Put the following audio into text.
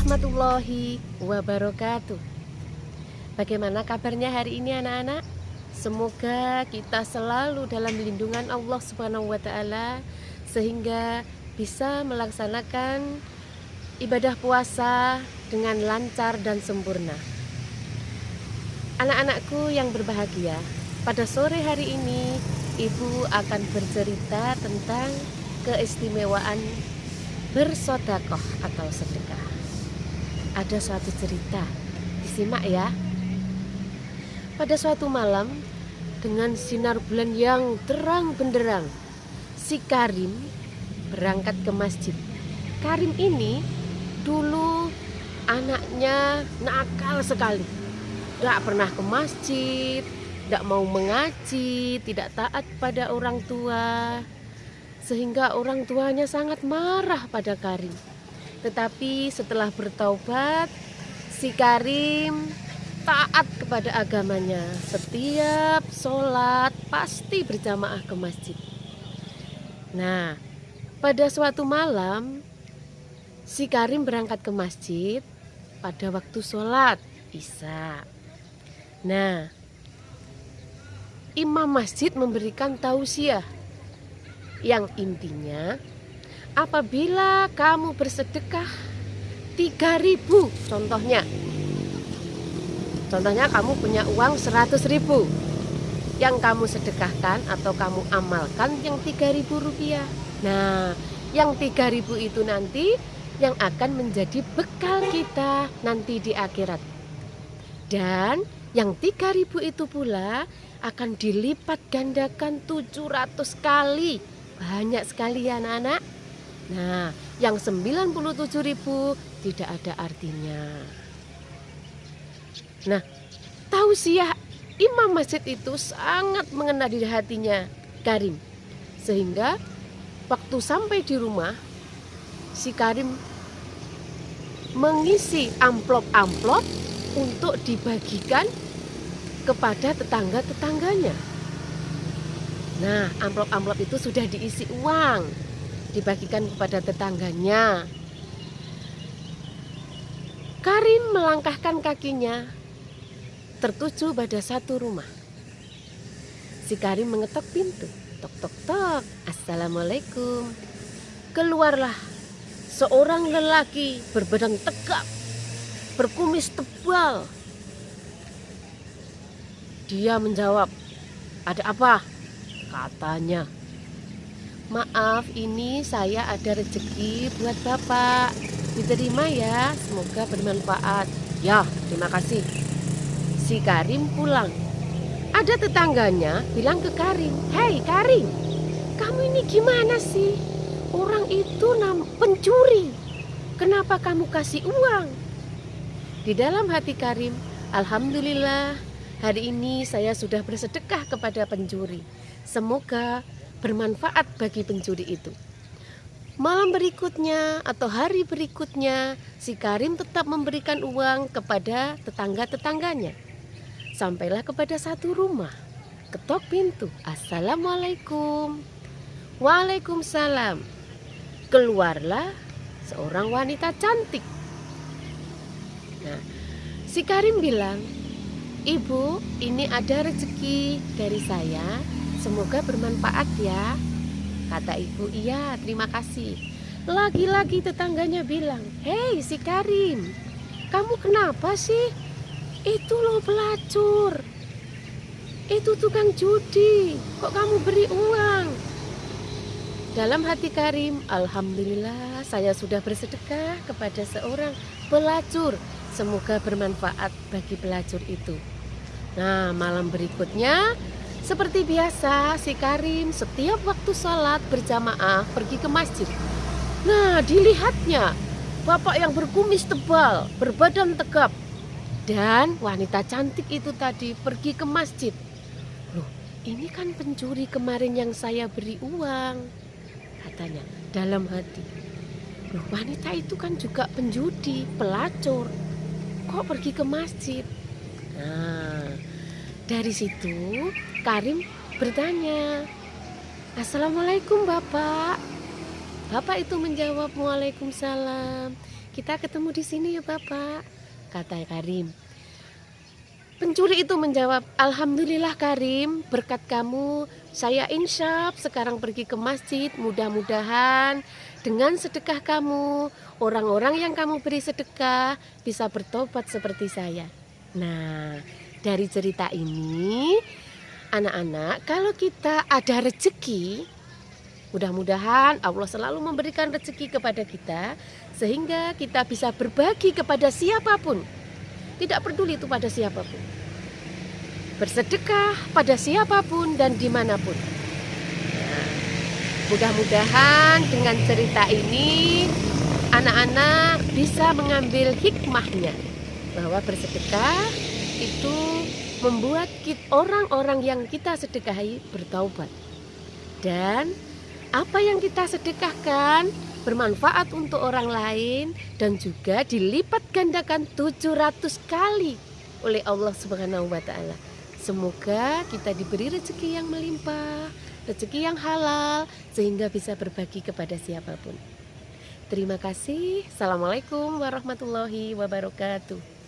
warahmatullahi wabarakatuh Bagaimana kabarnya hari ini anak-anak? Semoga kita selalu dalam lindungan Allah Subhanahu wa taala sehingga bisa melaksanakan ibadah puasa dengan lancar dan sempurna. Anak-anakku yang berbahagia, pada sore hari ini Ibu akan bercerita tentang keistimewaan bersodakoh atau sedekah. Ada suatu cerita, disimak ya. Pada suatu malam, dengan sinar bulan yang terang benderang, si Karim berangkat ke masjid. Karim ini dulu anaknya nakal sekali. Tidak pernah ke masjid, tidak mau mengaji, tidak taat pada orang tua sehingga orang tuanya sangat marah pada Karim. Tetapi setelah bertaubat, si Karim taat kepada agamanya. Setiap sholat pasti berjamaah ke masjid. Nah, pada suatu malam, si Karim berangkat ke masjid pada waktu sholat Isya. Nah, imam masjid memberikan tausiah yang intinya apabila kamu bersedekah 3000 contohnya. Contohnya kamu punya uang 100 ribu. Yang kamu sedekahkan atau kamu amalkan yang 3000 rupiah. Nah yang 3000 itu nanti yang akan menjadi bekal kita nanti di akhirat. Dan yang 3000 itu pula akan dilipat gandakan 700 kali. Banyak sekali ya anak-anak. Nah, yang 97 ribu tidak ada artinya. Nah, tausiah imam masjid itu sangat mengena di hatinya Karim. Sehingga waktu sampai di rumah, si Karim mengisi amplop-amplop untuk dibagikan kepada tetangga-tetangganya. Nah, amplop-amplop itu sudah diisi uang, dibagikan kepada tetangganya. Karim melangkahkan kakinya tertuju pada satu rumah. Si Karim mengetok pintu. Tok tok tok. Assalamualaikum. Keluarlah seorang lelaki berbadan tegap, berkumis tebal. Dia menjawab, "Ada apa?" katanya. Maaf, ini saya ada rezeki buat Bapak. Diterima ya, semoga bermanfaat. Ya, terima kasih. Si Karim pulang. Ada tetangganya bilang ke Karim, Hei Karim, kamu ini gimana sih? Orang itu nam pencuri. Kenapa kamu kasih uang? Di dalam hati Karim, Alhamdulillah, hari ini saya sudah bersedekah kepada pencuri. Semoga bermanfaat bagi pencuri itu. Malam berikutnya atau hari berikutnya, si Karim tetap memberikan uang kepada tetangga-tetangganya. Sampailah kepada satu rumah, ketok pintu. Assalamualaikum. Waalaikumsalam. Keluarlah seorang wanita cantik. Nah, si Karim bilang, Ibu, ini ada rezeki dari saya Semoga bermanfaat ya. Kata ibu, iya terima kasih. Lagi-lagi tetangganya bilang, Hei si Karim, kamu kenapa sih? Itu loh pelacur. Itu tukang judi. Kok kamu beri uang? Dalam hati Karim, Alhamdulillah saya sudah bersedekah kepada seorang pelacur. Semoga bermanfaat bagi pelacur itu. Nah malam berikutnya seperti biasa, si Karim setiap waktu sholat berjamaah pergi ke masjid. Nah, dilihatnya bapak yang berkumis tebal, berbadan tegap, dan wanita cantik itu tadi pergi ke masjid. Loh, ini kan pencuri kemarin yang saya beri uang, katanya dalam hati. Loh, wanita itu kan juga penjudi, pelacur. Kok pergi ke masjid? Nah, dari situ Karim bertanya, Assalamualaikum Bapak. Bapak itu menjawab, Waalaikumsalam. kita ketemu di sini ya Bapak, kata Karim. Pencuri itu menjawab, Alhamdulillah Karim, berkat kamu saya insyaf sekarang pergi ke masjid. Mudah-mudahan dengan sedekah kamu, orang-orang yang kamu beri sedekah bisa bertobat seperti saya. Nah, dari cerita ini, anak-anak, kalau kita ada rezeki, mudah-mudahan Allah selalu memberikan rezeki kepada kita, sehingga kita bisa berbagi kepada siapa pun tidak peduli itu pada siapa pun. Bersedekah pada siapa pun dan di mana pun. Mudah-mudahan dengan cerita ini anak-anak bisa mengambil hikmahnya bahwa bersedekah itu membuat orang-orang yang kita sedekahi bertaubat. Dan apa yang kita sedekahkan bermanfaat untuk orang lain dan juga dilipat gandakan 700 kali oleh Allah Subhanahu wa taala. Semoga kita diberi rezeki yang melimpah, rezeki yang halal sehingga bisa berbagi kepada siapa pun. Terima kasih. Assalamualaikum warahmatullahi wabarakatuh.